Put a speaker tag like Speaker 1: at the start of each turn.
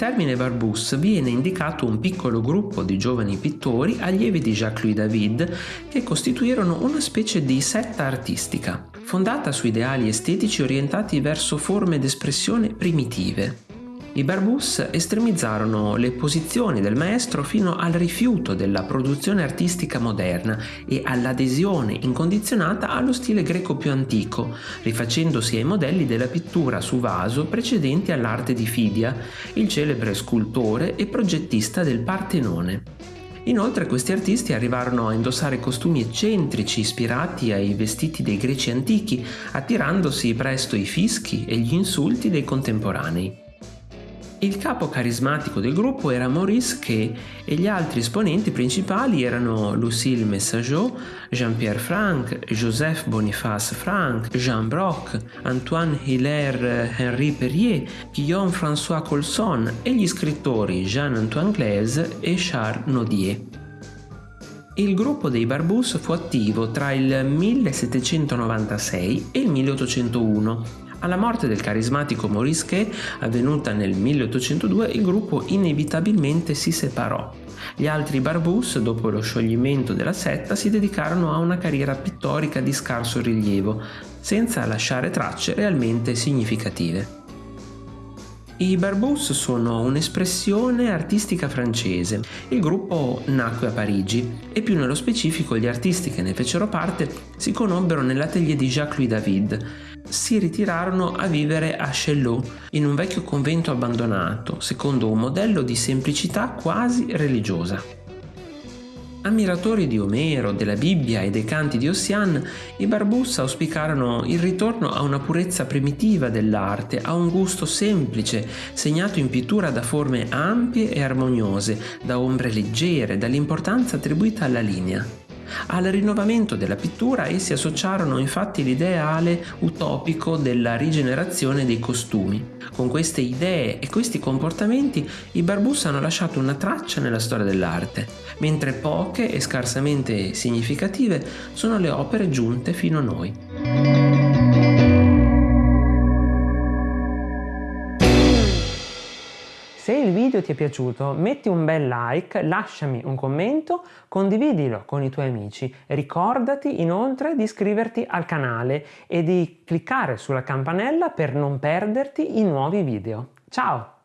Speaker 1: termine Barbus viene indicato un piccolo gruppo di giovani pittori allievi di Jacques-Louis David che costituirono una specie di setta artistica, fondata su ideali estetici orientati verso forme d'espressione primitive. I Barbus estremizzarono le posizioni del maestro fino al rifiuto della produzione artistica moderna e all'adesione incondizionata allo stile greco più antico, rifacendosi ai modelli della pittura su vaso precedenti all'arte di Fidia, il celebre scultore e progettista del Partenone. Inoltre questi artisti arrivarono a indossare costumi eccentrici ispirati ai vestiti dei greci antichi, attirandosi presto i fischi e gli insulti dei contemporanei. Il capo carismatico del gruppo era Maurice Quay e gli altri esponenti principali erano Lucille Messageot, Jean-Pierre Franck, Joseph Boniface Franck, Jean Brock, Antoine Hilaire Henri Perrier, Guillaume François Colson e gli scrittori Jean-Antoine Glaise e Charles Nodier. Il gruppo dei Barbus fu attivo tra il 1796 e il 1801 alla morte del carismatico Maurice Quay, avvenuta nel 1802, il gruppo inevitabilmente si separò. Gli altri Barbus, dopo lo scioglimento della setta, si dedicarono a una carriera pittorica di scarso rilievo, senza lasciare tracce realmente significative. I Barbus sono un'espressione artistica francese. Il gruppo nacque a Parigi e più nello specifico gli artisti che ne fecero parte si conobbero nell'atelier di Jacques-Louis David. Si ritirarono a vivere a Chaillot, in un vecchio convento abbandonato, secondo un modello di semplicità quasi religiosa. Ammiratori di Omero, della Bibbia e dei canti di Ossian, i Barbus auspicarono il ritorno a una purezza primitiva dell'arte, a un gusto semplice, segnato in pittura da forme ampie e armoniose, da ombre leggere, dall'importanza attribuita alla linea. Al rinnovamento della pittura essi associarono infatti l'ideale utopico della rigenerazione dei costumi. Con queste idee e questi comportamenti i Barbus hanno lasciato una traccia nella storia dell'arte, mentre poche e scarsamente significative sono le opere giunte fino a noi. Se il video ti è piaciuto metti un bel like, lasciami un commento, condividilo con i tuoi amici. Ricordati inoltre di iscriverti al canale e di cliccare sulla campanella per non perderti i nuovi video. Ciao!